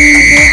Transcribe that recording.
Yeah.